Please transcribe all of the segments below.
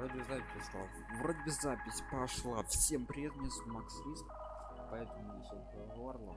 вроде запись пошла. Вроде бы запись пошла. Всем привет, меня зовут Макс Риск. Поэтому веселое горло.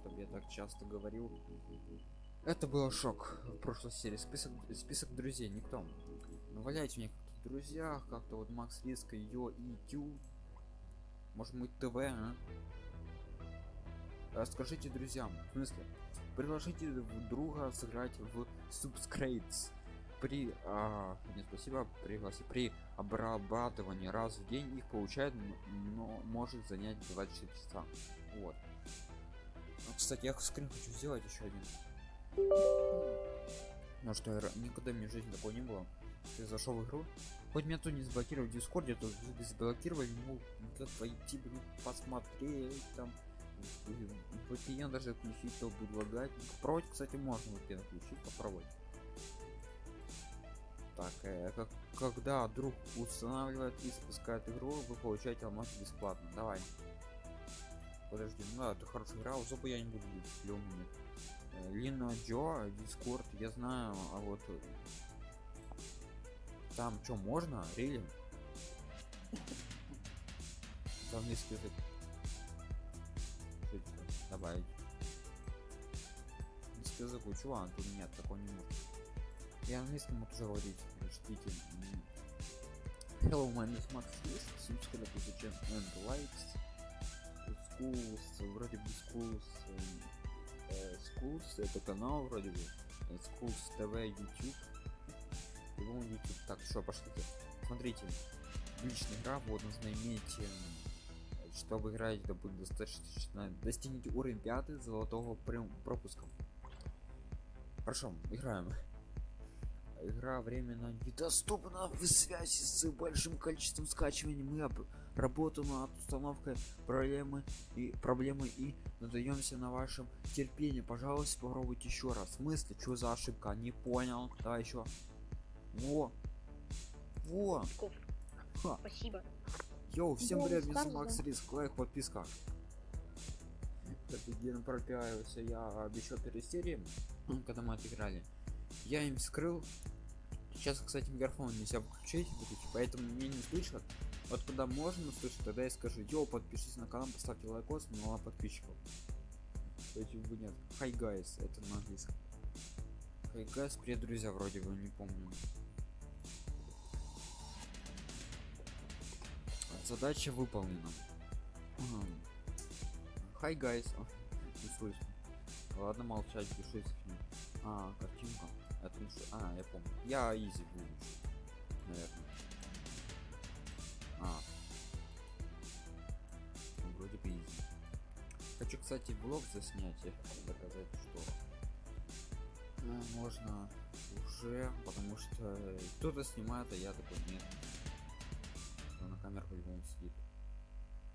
Чтобы я так часто говорил. Это был шок в прошлой серии. Список, список друзей, никто. Ну, валяйте мне в друзьях, как-то вот Макс Риск, Йо и Тю. Может быть ТВ, а? Расскажите друзьям, в смысле, предложите друга сыграть в Subscribes при а, нет, спасибо пригласи при обрабатывании раз в день их получает но может занять 24 часа. Вот. Ну, кстати я скрин хочу сделать еще один. Ну что никогда моей жизни такого не было. Ты зашел в игру? Хоть меня тут не заблокировали в дискорде то заблокировали ну пойти блин посмотреть там. VPN даже включить то будет лагать. Попробовать кстати можно VPN включить попробовать так э, как, когда друг устанавливает и спускает игру вы получаете алмаз бесплатно. Давай. Подожди ну да, это хорошая игра зубы я не буду видеть э, лина джо дискорд я знаю а вот э, там что можно? Рели английский язык добавить. Язык чувак тут нет такого не может я английском могу уже говорить ждите hello my name is max subscribe to and likes schools вроде бы schools э, schools это канал вроде бы. Schools tv youtube. Его youtube. Так что пошлите. Смотрите личная игра вот нужно иметь чтобы играть это будет достаточно достигните уровень 5 золотого пропуска. Хорошо играем игра временно недоступна в связи с большим количеством скачиваний. Мы работаем над установкой проблемы и проблемы и надеемся на вашем терпении. Пожалуйста попробуйте еще раз. В смысле? Что за ошибка? Не понял. Давай еще. Во. Во. Ха. спасибо. Йоу всем привет меня макс риск. Лайк подписка. Офигенно пропиарился? Я обещал перед когда мы отыграли. Я им скрыл сейчас кстати микрофон нельзя выключить поэтому мне не слышат. Вот когда можно слышать тогда я скажу йоу подпишитесь на канал поставьте лайкос мало подписчиков эти бы нет хай гайс это на английском. Хай гайс привет друзья вроде бы не помню. Задача выполнена. Hi guys не слышно. Ладно молчать пишите. А картинка это ну а я помню. Я easy был наверное. А. Ну, вроде бы easy. Хочу кстати блог заснять. Я хочу доказать что ну, можно уже потому что кто-то снимает а я такой нет. Но на камеру по-любому сидит.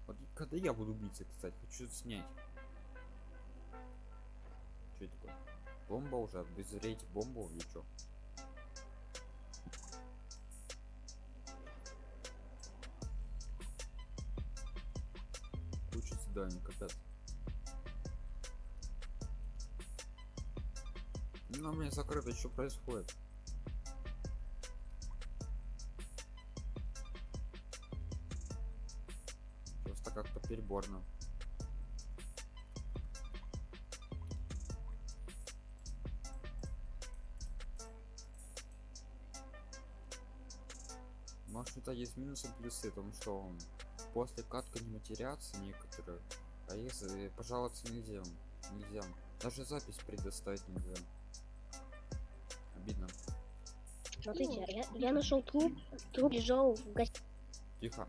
Вот когда я буду биться кстати хочу снять. Что такое бомба уже обезреть бомбу или что куча заданий капец. Ну у меня закрыто что происходит? Просто как-то переборно есть минусы плюсы потому что он после катка не матерятся некоторые а если пожаловаться нельзя нельзя. Даже запись предоставить нельзя. Обидно. Смотрите я, я нашел труп труп лежал в гостинице тихо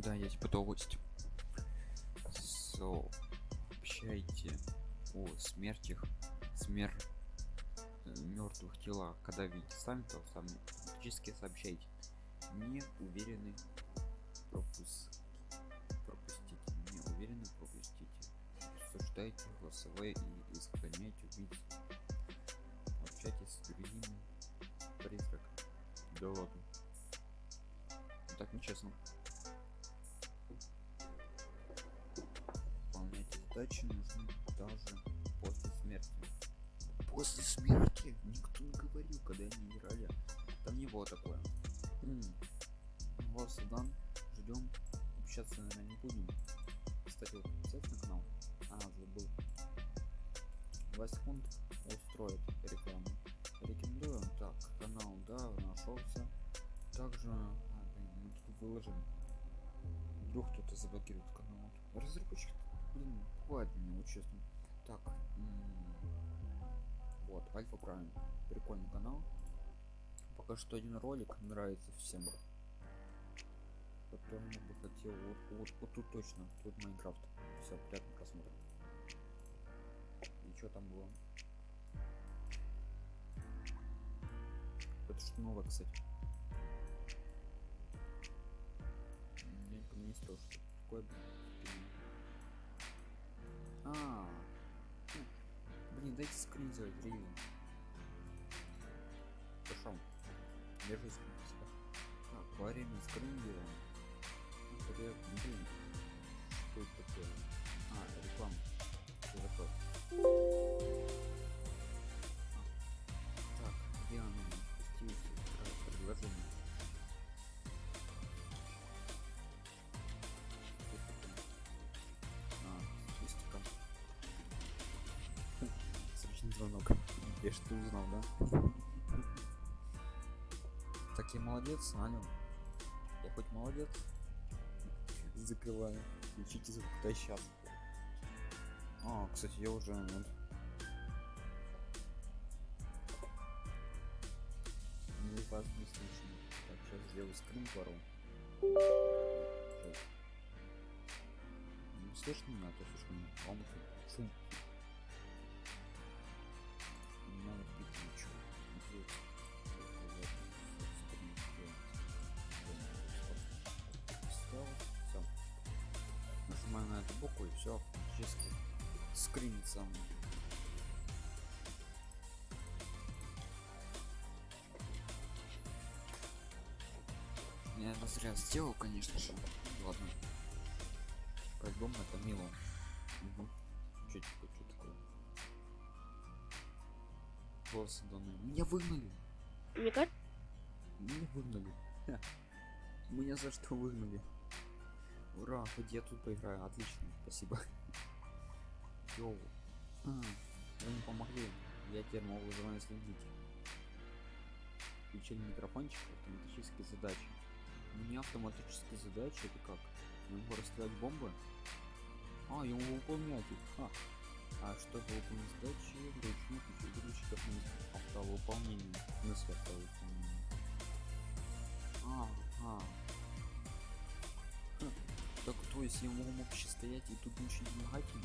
да я типа то гость. Сообщайте о смертях смер мертвых телах когда видите сами то сами фактически сообщайте. Не уверены пропуск пропустите. Не уверены пропустите. Обсуждайте голосовые и исконяйте убийц. С другими. Призраками. Да ладно. Так нечестно. Задачи нужны даже после смерти. После смерти? Никто не говорил, когда они играли. Там не было такое. Вот Судан. Ждем. Общаться, наверное, не будем. Кстати, вот на канал. А, забыл. 2 секунд устроит рекламу. Рекомендую. Так, канал, да, нашелся. Также, а, блин, мы тут выложим. Вдруг кто-то заблокирует канал. Разработчик, блин, хватит мне, вот честно. Так, вот, Альфа Прайм. Прикольный канал. Пока что один ролик нравится всем. Потом я бы хотел вот, вот, вот тут точно, тут Майнкрафт. Все, приятного просмотра. И что там было? Это что новое, кстати? Я не что что такое. Блин. А, ну, блин, дайте скрин сделать, ревень. Пошел. Держись, спасибо. Так, во время скрин делаем. Ну, звонок. Я что узнал, да? Так я молодец, алло. Я хоть молодец? Закрываю. Включите звук, да сейчас. А, кстати, я уже вот. Не вас не слышно. Так, сейчас сделаю скрин пару. Слышно меня, а то слишком громко. Шум. Все автоматически скринится. Я зря сделал, конечно же. Ладно. По-любому это мило. Угу. Что такое, что такое? Волосы данные. Меня выгнали! Меня выгнали. Ха. Меня за что выгнали? Ура, хоть я тут поиграю. Отлично, спасибо. Йоу. Вы не помогли. Я теперь могу за вами следить. Включили микрофончик, автоматические задачи. У меня автоматические задачи это как? Я могу расстрелять бомбы? А, я могу выполнять их. А, а чтобы выполнить задачи, вручную включить выключить автовыполнение. В смысле автовыполнение? А, а. Так то есть я могу вообще стоять и тут ничего не помогать им?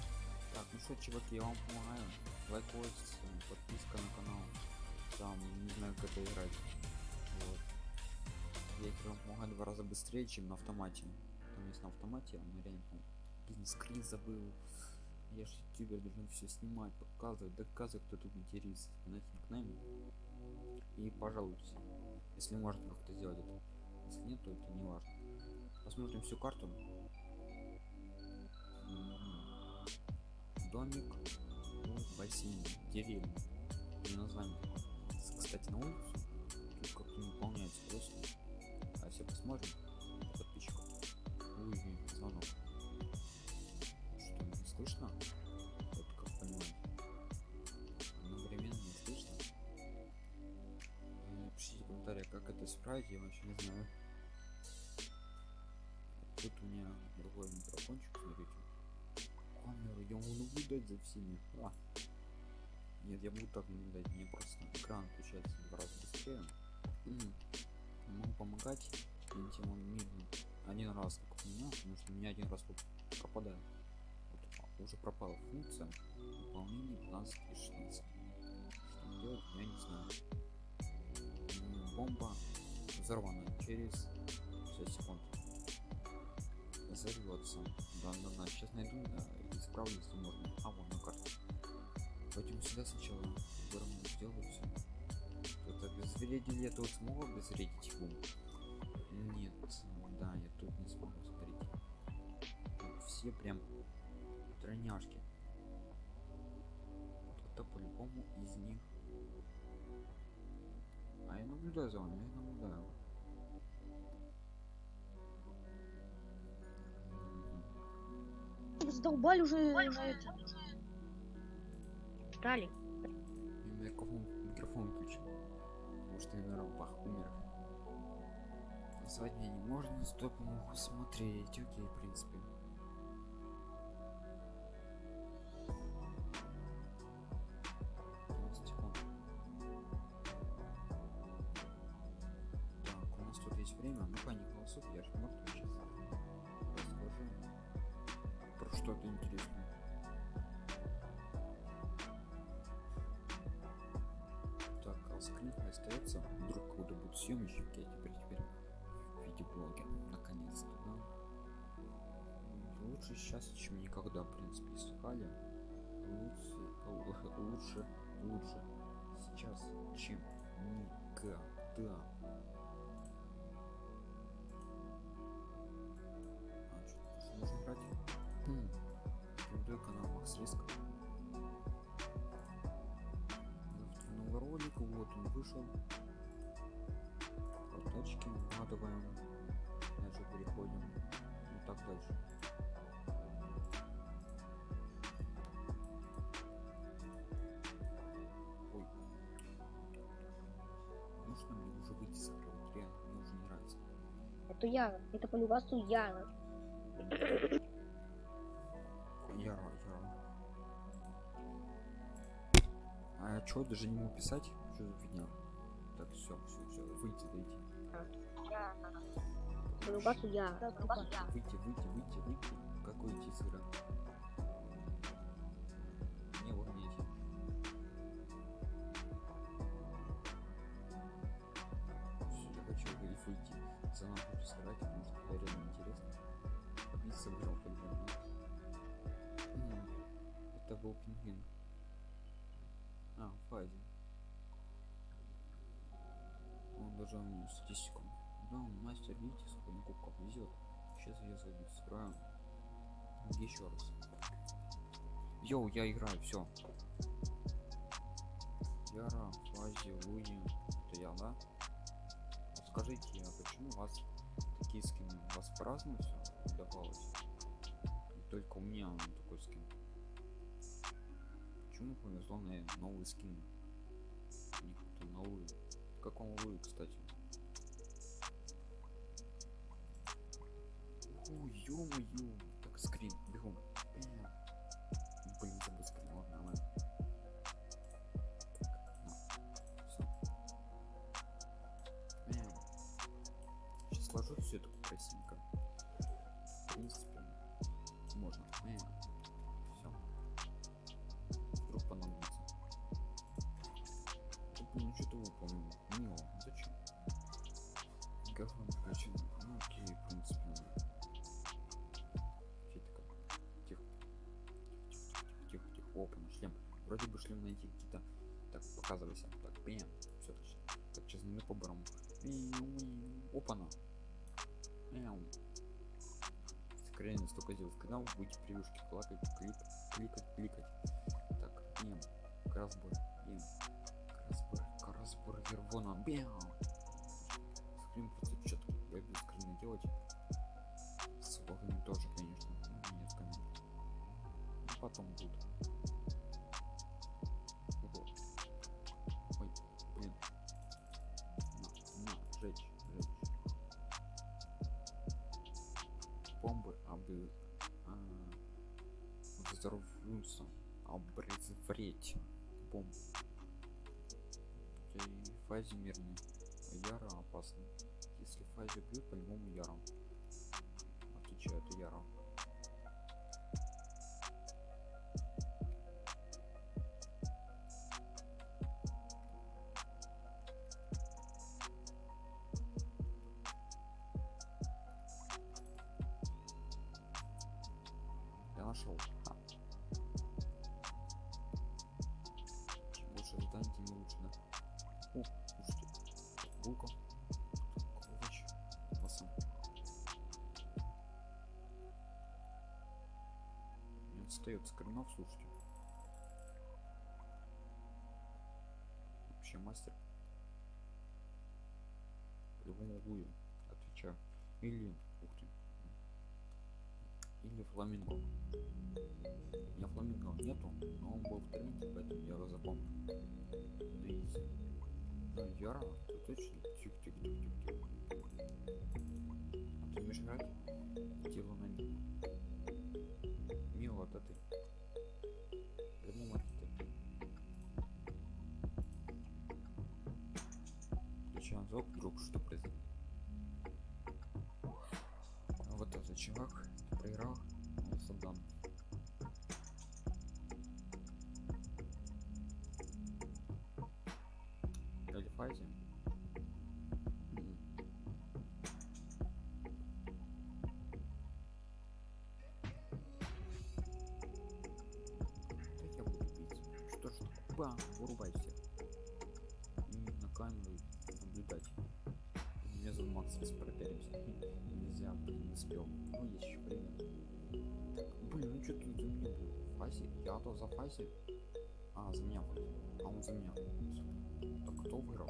Так, ну что, чуваки, я вам помогаю. Лайкос, э, подписка на канал. Там, не знаю, как это играть. Вот. Я вам помогаю два раза быстрее, чем на автомате. Там есть на автомате, он реально, ну, блин, скрин забыл. Я же ютубер должен все снимать, показывать, доказывать, кто тут матерится. Знаете, никнейм. И пожалуйтесь, если можно как-то сделать это. Если нет, то это не важно. Посмотрим всю карту. Домик деревня. И название. Кстати, на улицу тут как-то не выполняется просто. А все посмотрим. Подписчиков. Ой, звонок. Что, не слышно? Вот как понимаю. Одновременно не слышно. Напишите в комментариях, как это исправить, я вообще не знаю. Тут у меня другой микрофончик, смотрите. Камеру я могу наблюдать за всеми. А. Нет, я буду так наблюдать, мне просто экран включается в два раза быстрее. Могу помогать, он медленно. Один раз как у меня, потому что у меня один раз вот пропадает. Вот, а, уже пропала функция выполнение 15 и 16. Что делать, я не знаю. Бомба взорвана через 6 секунд взорвется. Да, да, да. Сейчас найду, да, и исправлю, если можно. А, вон на карте. Пойдем сюда сначала. Вырву, сделаю все. обезвредили я тут смогу обезвредить его? Нет, да, я тут не смогу, смотрите. Тут все прям тройняшки. Кто-то по-любому из них. А я наблюдаю за вами, я наблюдаю. Задолбали уже на. Стали. Микрофон, микрофон включил. Потому что я, наверное, бах, умер. Назвать меня не можно, стоп, могу смотреть. Окей, в принципе. Лучше сейчас, чем никогда, в принципе, искали. Лучше, лучше, лучше сейчас, чем никогда. А, что, нужно брать? Хм. Рекомендую канал Макс Риск. Новый ролик, вот он вышел. Фоточки вкладываем. Дальше переходим. Ну так дальше. Это Яра. Это по любасу Яра. Яро, Яро. А чё, даже не могу писать? Что за фигня? Так, все, все, все, выйти, выйти. По любасу Яра. Выйти, выйти, выйти, выйти. Как выйти из Заново хочу сыграть, потому что это реально интересно. И по-любому. М, Это был пингвин. А, Фази. Он даже м, статистику. Да, мастер, видите, сколько на кубков везет. Сейчас я зайду, сыграю. Еще раз. Йоу, я играю, все. Яра, Фази, Луи. Это я, да? Скажите, а почему у вас такие скины? У вас по-разному все давалось? Только у меня он такой скин. Почему повезло на новый скин? Какой-то новый. Как он Луи, кстати? Ой, ё-моё. Так, скрин, бегом. Опа, на. Мяу. Сохранение столько дел в канал. Будете превьюшки клакать, клик, кликать, кликать. Так, бэм. Красбор. Бэм. Красбор. Красбор Вервона. Бэм. Скрин просто четкий. Я без скрина делать. С тоже, конечно. Нет, конечно. Ну, потом будет. Не отстает скринов, слушайте. Вообще мастер. По-любому будет, отвечаю. Или, ух ты, или фламинго. У меня фламинго нету, но он был в тренде, поэтому я его запомнил. На изи. Ну, Яра, ты точно? Тихо, тихо, тихо, тихо. А ты умеешь играть? Дело на ней. Это ты. Включаем звук, вдруг что произойдет. Вот этот чувак проиграл, он саддан. Бам, вырубай всех. И на камеру наблюдать. Меня зовут Макс, проверимся. Нельзя, блин, не успел. Ну, есть еще время. Так, блин, ну что ты за меня был? Фаси? Я то за Фаси? А, за меня вроде. А он за меня. Так кто выиграл?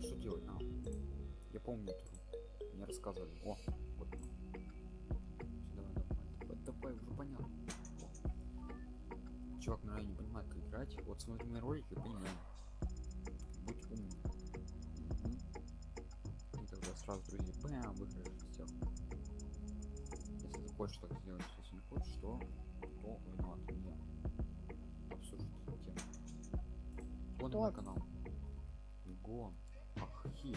Что делать? А, я помню. Мне рассказывали. О, Чувак, наверное, не понимает, как играть. Вот смотри мои ролики, понимаю. Будь умным. И тогда сразу, друзья, бэм, выиграешь всех. Если ты хочешь так сделать, если не хочешь, то кто виноват? Я. Обсуждать тему. Кто? мой канал. Гон. Ах, хи.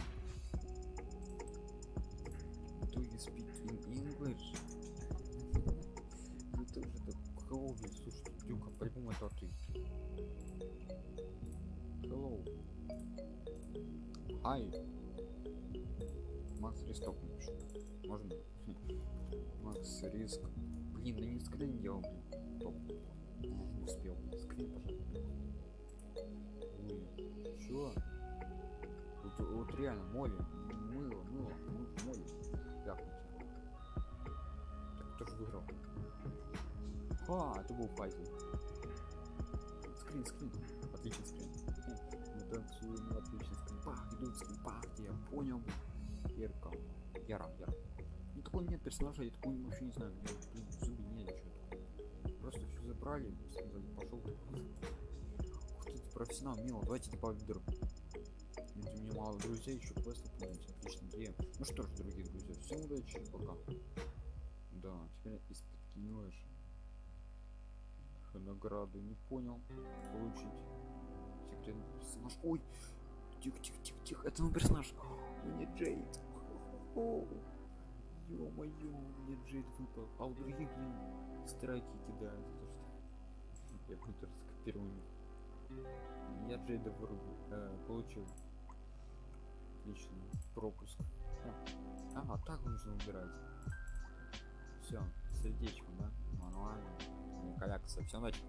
Do you speak in English? Вы тоже так крови, слушайте, Дюка, по-любому это ты. Hello. Hi. Макс Ристок напишет. Можно? Макс Риск. Блин, да не скрин делал, блин. Топ. Успел. Скрин, пожалуйста. Ой, чё? Вот, вот реально, моли. Мыло, мыло, м- моли. Ляпнуть. Так, кто же выиграл? А, это был Файзел. Скрин, скрин. Отличный скрин. Мы танцуем, отличный скрин. Пах, идут скрин, пах, я понял. Ярко. Яра, Яра. Ну такой нет персонажа, я такой вообще не знаю. У меня, блин, зубы нет, ничего такого. Просто все забрали, сказали, пошел ты. Ух ты, профессионал, мило, давайте добавим друг. У меня мало друзей, еще квесты помните, отлично, идея. Ну что ж, дорогие друзья, всем удачи, пока. Да, теперь из-под кинешь. Награды не понял. Получить. Секретный персонаж. Ой! Тихо, тихо, тихо, тихо. Это мой персонаж. У меня Джейд. Ё-моё, мне Джейд выпал. А у других, блин, страйки кидают. то, что Я буду раскопирован. Я Джейда вырубил. Э, получил. Отлично. Пропуск. Ага, так нужно убирать. Все, сердечко, да? Нормально. Колякаться. Всем удачи.